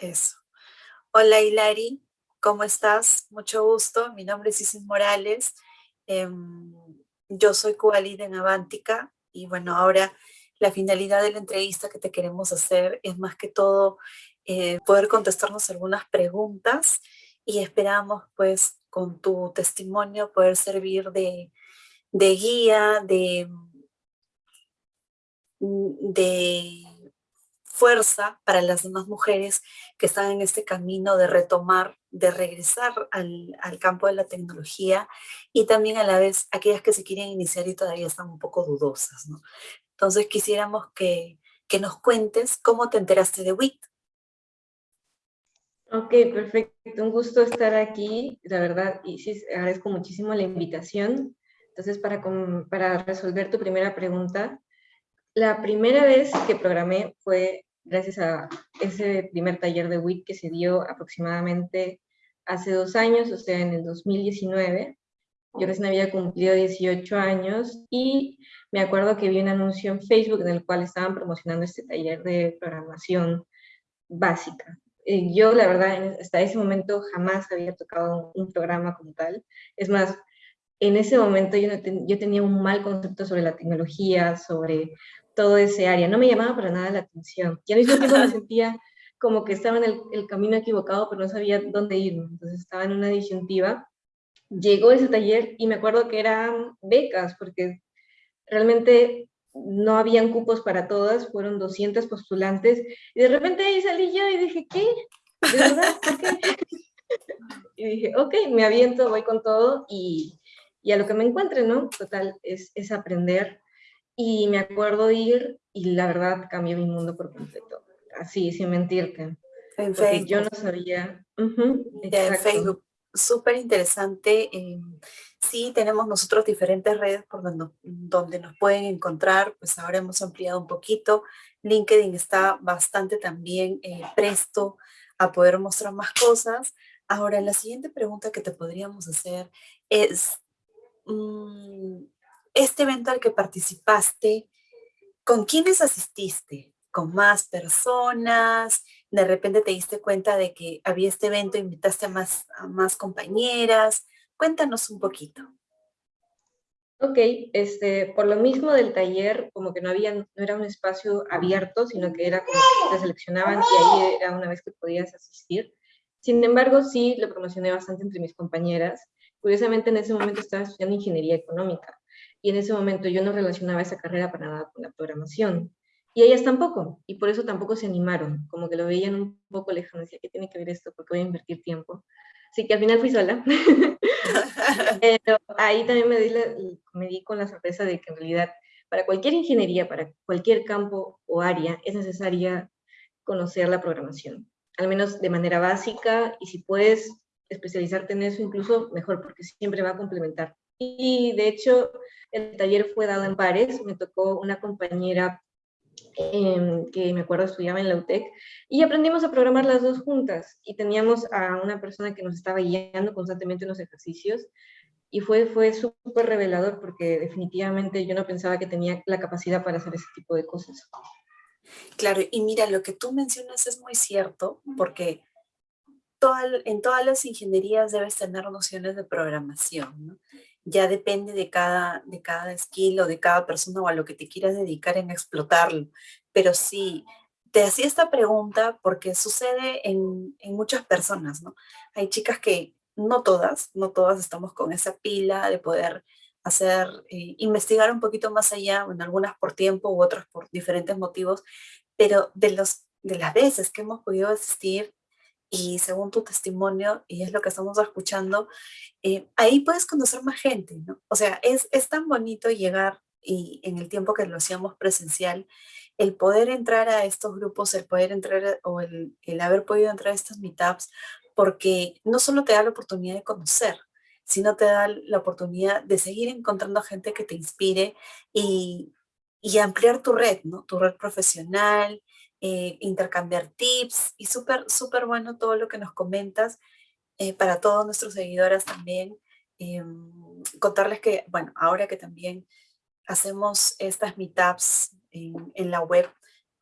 Eso. Hola Hilari, ¿cómo estás? Mucho gusto. Mi nombre es Isis Morales. Em, yo soy Cubalida en Avántica y bueno, ahora la finalidad de la entrevista que te queremos hacer es más que todo eh, poder contestarnos algunas preguntas y esperamos pues con tu testimonio poder servir de, de guía, de, de fuerza para las demás mujeres que están en este camino de retomar, de regresar al, campo de la tecnología y también a la vez aquellas que se quieren iniciar y todavía están un poco dudosas. Entonces quisiéramos que, que nos cuentes cómo te enteraste de WIT. Ok, perfecto. Un gusto estar aquí, la verdad, y sí, agradezco muchísimo la invitación. Entonces, para, para resolver tu primera pregunta, la primera vez que programé fue gracias a ese primer taller de WIT que se dio aproximadamente hace dos años, o sea, en el 2019. Yo recién había cumplido 18 años y me acuerdo que vi un anuncio en Facebook en el cual estaban promocionando este taller de programación básica. Eh, yo, la verdad, hasta ese momento jamás había tocado un, programa como tal. Es más, en ese momento yo, yo tenía un mal concepto sobre la tecnología, sobre todo ese área. No me llamaba para nada la atención. Y al mismo tiempo me sentía como que estaba en el, camino equivocado, pero no sabía dónde ir. Entonces estaba en una disyuntiva. Llegó ese taller y me acuerdo que eran becas, porque realmente no habían cupos para todas, fueron 200 postulantes, y de repente ahí salí yo y dije, ¿qué? ¿De verdad? ¿Por qué? Y dije, ok, me aviento, voy con todo, y, y a lo que me encuentre, ¿no? Total, es, es aprender y me acuerdo ir y la verdad cambió mi mundo por completo. Así, sin mentirte. En Facebook. yo no sabía. en Facebook. Súper interesante. Em, sí, tenemos nosotros diferentes redes por donde, donde nos pueden encontrar. Pues ahora hemos ampliado un poquito. LinkedIn está bastante también eh, presto a poder mostrar más cosas. Ahora, la siguiente pregunta que te podríamos hacer es, este evento al que participaste, ¿con quiénes asististe? ¿Con más personas? ¿De repente te diste cuenta de que había este evento, invitaste a más, a más compañeras? Cuéntanos un poquito. Ok, este, por lo mismo del taller, como que no, había, no era un espacio abierto, sino que era como que te seleccionaban y ahí era una vez que podías asistir. Sin embargo, sí lo promocioné bastante entre mis compañeras. Curiosamente, en ese momento estaba estudiando ingeniería económica y en ese momento yo no relacionaba esa carrera para nada con la programación. Y ellas tampoco, y por eso tampoco se animaron, como que lo veían un poco lejano, decía, ¿qué tiene que ver esto? Porque voy a invertir tiempo. Así que al final fui sola. Pero ahí también me di, me di con la sorpresa de que en realidad para cualquier ingeniería, para cualquier campo o área, es necesaria conocer la programación, al menos de manera básica, y si puedes especializarte en eso, incluso mejor, porque siempre va a complementar. Y de hecho, el taller fue dado en pares, me tocó una compañera em, que me acuerdo estudiaba en la UTEC, y aprendimos a programar las dos juntas, y teníamos a una persona que nos estaba guiando constantemente en los ejercicios, y fue, fue súper revelador porque definitivamente yo no pensaba que tenía la capacidad para hacer ese tipo de cosas. Claro, y mira, lo que tú mencionas es muy cierto, porque en todas las ingenierías debes tener nociones de programación, ¿no? ya depende de cada, de cada skill o de cada persona o a lo que te quieras dedicar en explotarlo. Pero sí, te hacía esta pregunta porque sucede en, en muchas personas, ¿no? Hay chicas que, no todas, no todas estamos con esa pila de poder hacer, eh, investigar un poquito más allá, en algunas por tiempo u otras por diferentes motivos, pero de, los, de las veces que hemos podido asistir y según tu testimonio, y es lo que estamos escuchando, eh, ahí puedes conocer más gente, ¿no? O sea, es, es tan bonito llegar y en el tiempo que lo hacíamos presencial, el poder entrar a estos grupos, el poder entrar o el, el haber podido entrar a estos meetups, porque no solo te da la oportunidad de conocer, sino te da la oportunidad de seguir encontrando gente que te inspire y, y ampliar tu red, ¿no? Tu red profesional, eh, intercambiar tips y súper, súper bueno todo lo que nos comentas eh, para todos nuestros seguidores también. Em, contarles que, bueno, ahora que también hacemos estas meetups en, en la web,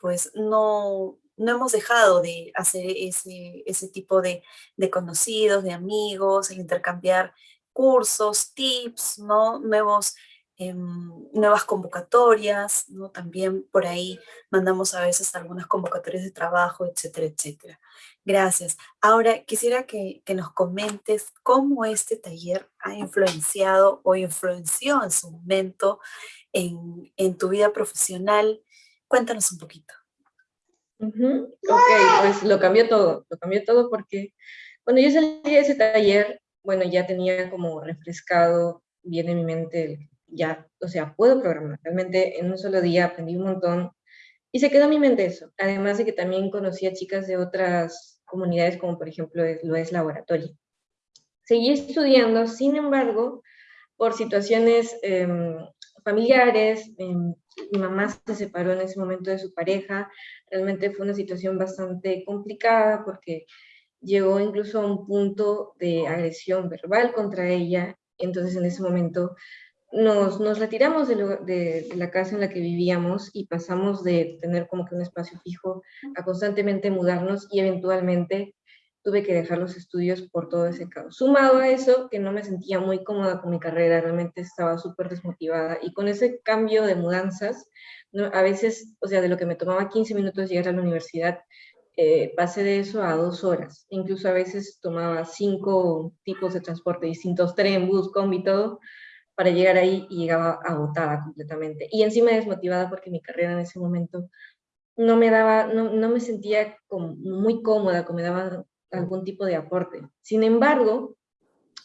pues no, no hemos dejado de hacer ese, ese tipo de, de conocidos, de amigos, el intercambiar cursos, tips, ¿no? Nuevos Em, nuevas convocatorias, ¿no? También por ahí mandamos a veces algunas convocatorias de trabajo, etcétera, etcétera. Gracias. Ahora quisiera que, nos comentes cómo este taller ha influenciado o influenció en su momento en, tu vida profesional. Cuéntanos un poquito. Ok, pues lo cambió todo, lo cambió todo porque cuando yo salí de ese taller, bueno, ya tenía como refrescado bien en mi mente ya, o sea, puedo programar. Realmente en un solo día aprendí un montón y se quedó en mi mente eso. Además de que también conocí a chicas de otras comunidades, como por ejemplo lo es laboratorio. Seguí estudiando, sin embargo, por situaciones em, familiares, em, mi mamá se separó en ese momento de su pareja, realmente fue una situación bastante complicada porque llegó incluso a un punto de agresión verbal contra ella, entonces en ese momento nos, nos retiramos de, de, la casa en la que vivíamos y pasamos de tener como que un espacio fijo a constantemente mudarnos y eventualmente tuve que dejar los estudios por todo ese caos. Sumado a eso, que no me sentía muy cómoda con mi carrera, realmente estaba súper desmotivada y con ese cambio de mudanzas, a veces, o sea, de lo que me tomaba 15 minutos llegar a la universidad, eh, pasé de eso a dos horas. Incluso a veces tomaba cinco tipos de transporte distintos, tren, bus, combi, todo, para llegar ahí y llegaba agotada completamente. Y encima desmotivada porque mi carrera en ese momento no me daba, no, no me sentía muy cómoda, como me daba algún tipo de aporte. Sin embargo,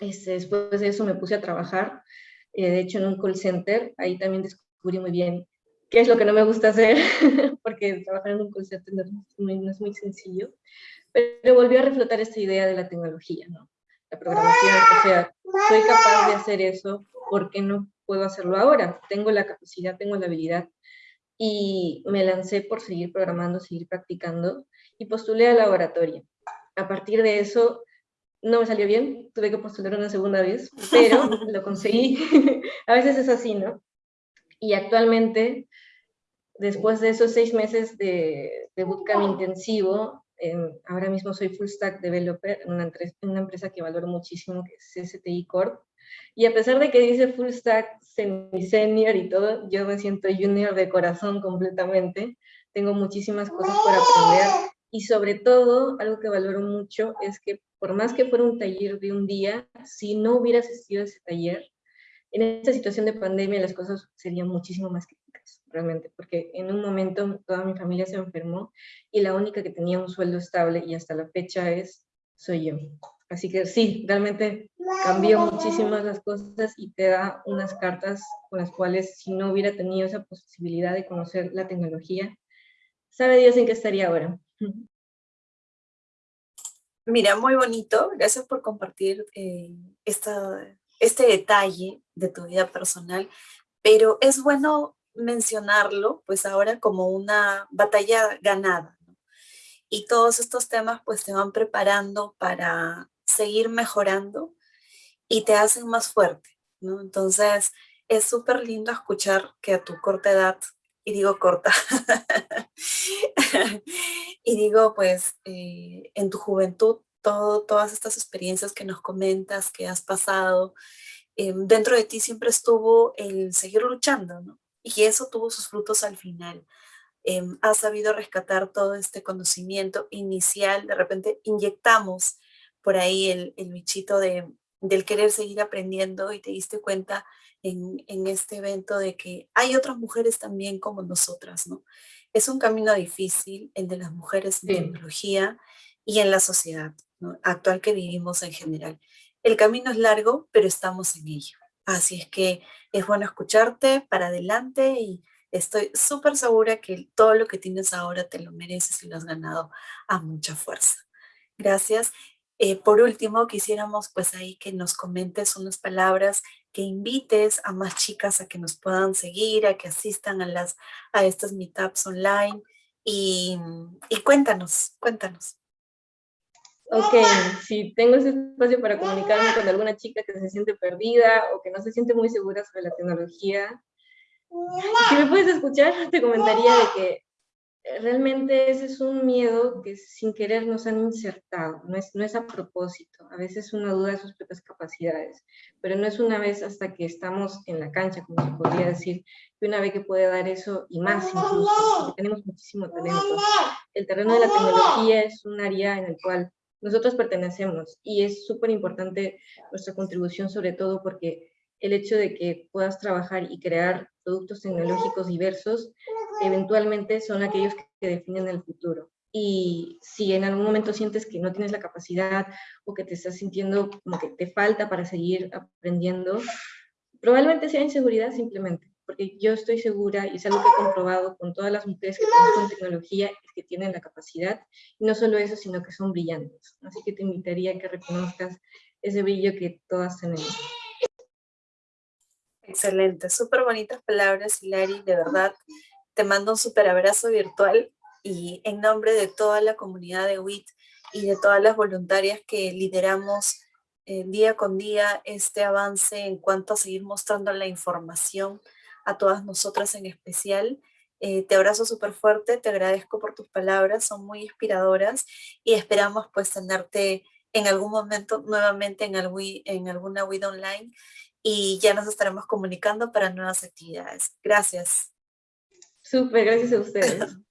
este, después de eso me puse a trabajar, eh, de hecho en un call center, ahí también descubrí muy bien qué es lo que no me gusta hacer, porque trabajar en un call center no es muy, sencillo, pero volvió a reflotar esta idea de la tecnología, ¿no? La programación, o sea, soy capaz de hacer eso ¿por qué no puedo hacerlo ahora? Tengo la capacidad, tengo la habilidad. Y me lancé por seguir programando, seguir practicando y postulé al laboratorio. A partir de eso, no me salió bien, tuve que postular una segunda vez, pero lo conseguí. a veces es así, ¿no? Y actualmente, después de esos seis meses de, de bootcamp intensivo, ahora mismo soy full stack developer en una, empresa que valoro muchísimo, que es STI Corp, y a pesar de que dice full stack, semi-senior y todo, yo me siento junior de corazón completamente. Tengo muchísimas cosas por aprender. Y sobre todo, algo que valoro mucho es que por más que fuera un taller de un día, si no hubiera asistido a ese taller, en esta situación de pandemia las cosas serían muchísimo más realmente, porque en un momento toda mi familia se enfermó y la única que tenía un sueldo estable y hasta la fecha es, soy yo. Así que sí, realmente cambió muchísimas las cosas y te da unas cartas con las cuales si no hubiera tenido esa posibilidad de conocer la tecnología, sabe Dios en qué estaría ahora. Mira, muy bonito. Gracias por compartir eh, esta, este detalle de tu vida personal, pero es bueno mencionarlo, pues ahora como una batalla ganada. Y todos estos temas pues te van preparando para seguir mejorando y te hacen más fuerte, ¿no? Entonces, es súper lindo escuchar que a tu corta edad, y digo corta, y digo pues eh, en tu juventud, todo, todas estas experiencias que nos comentas, que has pasado, eh, dentro de ti siempre estuvo el seguir luchando, ¿no? Y eso tuvo sus frutos al final. Eh, has sabido rescatar todo este conocimiento inicial, de repente inyectamos por ahí el, el bichito de, del querer seguir aprendiendo y te diste cuenta en, en, este evento de que hay otras mujeres también como nosotras, ¿no? Es un camino difícil el de las mujeres en tecnología y en la sociedad actual que vivimos en general. El camino es largo, pero estamos en ello. Así es que es bueno escucharte para adelante y estoy súper segura que todo lo que tienes ahora te lo mereces y lo has ganado a mucha fuerza. Gracias. Eh, por último, quisiéramos pues ahí que nos comentes unas palabras, que invites a más chicas a que nos puedan seguir, a que asistan a, las, a estas meetups online y, y cuéntanos, cuéntanos. Ok, si tengo ese espacio para comunicarme con alguna chica que se siente perdida o que no se siente muy segura sobre la tecnología, si me puedes escuchar, te comentaría de que realmente ese es un miedo que sin querer nos han insertado, no es, no es a propósito, a veces es una duda de sus propias capacidades, pero no es una vez hasta que estamos en la cancha, como se podría decir, que una vez que puede dar eso y más incluso, porque tenemos muchísimo talento. El terreno de la tecnología es un área en el cual nosotros pertenecemos y es súper importante nuestra contribución sobre todo porque el hecho de que puedas trabajar y crear productos tecnológicos diversos eventualmente son aquellos que definen el futuro. Y si en algún momento sientes que no tienes la capacidad o que te estás sintiendo como que te falta para seguir aprendiendo, probablemente sea inseguridad simplemente, porque yo estoy segura, y es algo que he comprobado con todas las mujeres que conozco en tecnología, es que tienen la capacidad, y no solo eso, sino que son brillantes. Así que te invitaría a que reconozcas ese brillo que todas tenemos. Excelente, súper bonitas palabras, Hilary, de verdad te mando un súper abrazo virtual y en nombre de toda la comunidad de WIT y de todas las voluntarias que lideramos eh, día con día este avance en cuanto a seguir mostrando la información a todas nosotras en especial. Eh, te abrazo súper fuerte, te agradezco por tus palabras, son muy inspiradoras y esperamos pues tenerte en algún momento nuevamente en, en alguna WIT online y ya nos estaremos comunicando para nuevas actividades. Gracias. Súper, gracias a ustedes.